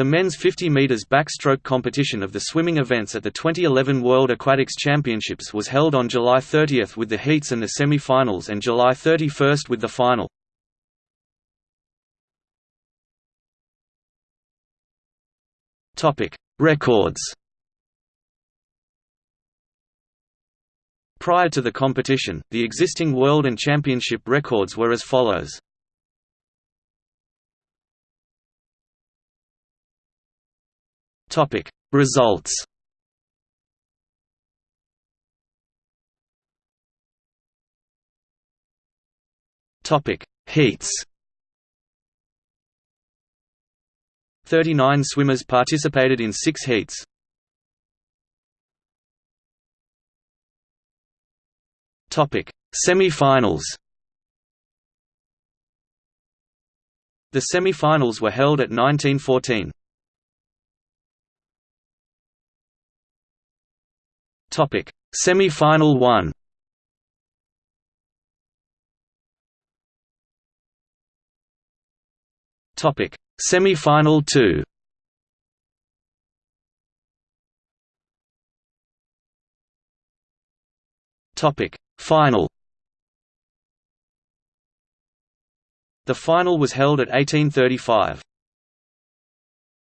The men's 50 meters backstroke competition of the swimming events at the 2011 World Aquatics Championships was held on July 30 with the heats and the semi-finals and July 31 with the final. Records. Prior to the competition, the existing world and championship records were as follows. Topic: Results. Topic: Heats. 39 swimmers participated in 6 heats. Topic: Semi-finals. The semi-finals were held at 1914. Topic: Semi-final 1. Topic: Semi-final 2. Topic: Final. The final was held at 1835.